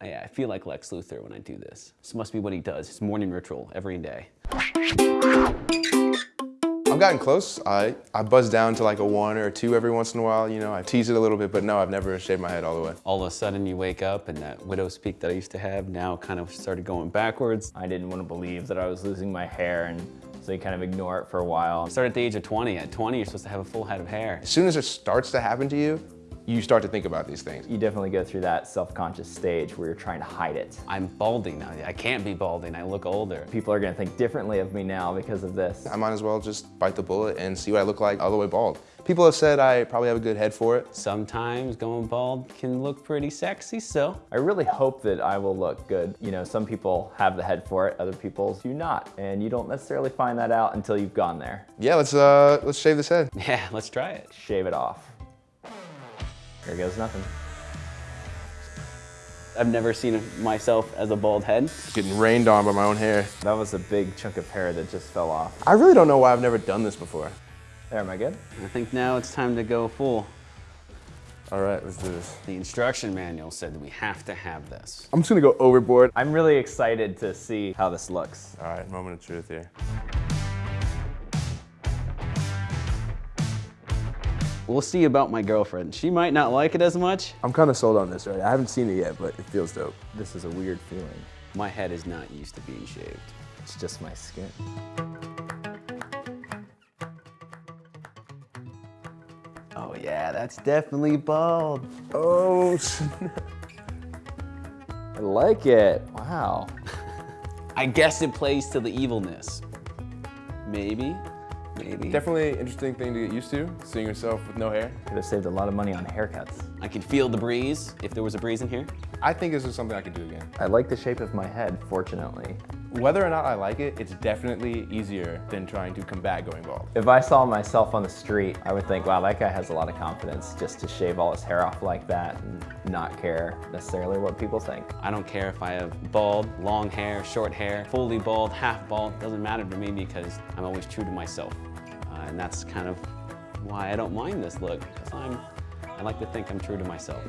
I, I feel like Lex Luthor when I do this. This must be what he does, his morning ritual every day. I've gotten close. I, I buzz down to like a one or a two every once in a while, you know, I tease it a little bit, but no, I've never shaved my head all the way. All of a sudden you wake up and that widow's peak that I used to have now kind of started going backwards. I didn't want to believe that I was losing my hair and so you kind of ignore it for a while. I started at the age of 20. At 20, you're supposed to have a full head of hair. As soon as it starts to happen to you, you start to think about these things. You definitely go through that self-conscious stage where you're trying to hide it. I'm balding now. I can't be balding. I look older. People are gonna think differently of me now because of this. I might as well just bite the bullet and see what I look like all the way bald. People have said I probably have a good head for it. Sometimes going bald can look pretty sexy, so. I really hope that I will look good. You know, some people have the head for it, other people do not. And you don't necessarily find that out until you've gone there. Yeah, let's, uh, let's shave this head. Yeah, let's try it. Shave it off. There goes nothing. I've never seen myself as a bald head. Getting rained on by my own hair. That was a big chunk of hair that just fell off. I really don't know why I've never done this before. There, am I good? I think now it's time to go full. All right, let's do this. The instruction manual said that we have to have this. I'm just gonna go overboard. I'm really excited to see how this looks. All right, moment of truth here. We'll see about my girlfriend. She might not like it as much. I'm kind of sold on this, right? I haven't seen it yet, but it feels dope. This is a weird feeling. My head is not used to being shaved. It's just my skin. Oh yeah, that's definitely bald. Oh, I like it. Wow. I guess it plays to the evilness. Maybe, maybe. Definitely interesting thing to get used to, seeing yourself with no hair. Could have saved a lot of money on haircuts. I can feel the breeze, if there was a breeze in here. I think this is something I could do again. I like the shape of my head, fortunately. Whether or not I like it, it's definitely easier than trying to combat going bald. If I saw myself on the street, I would think, wow, that guy has a lot of confidence just to shave all his hair off like that and not care necessarily what people think. I don't care if I have bald, long hair, short hair, fully bald, half bald, doesn't matter to me because I'm always true to myself. Uh, and that's kind of why I don't mind this look, because I'm, I like to think I'm true to myself.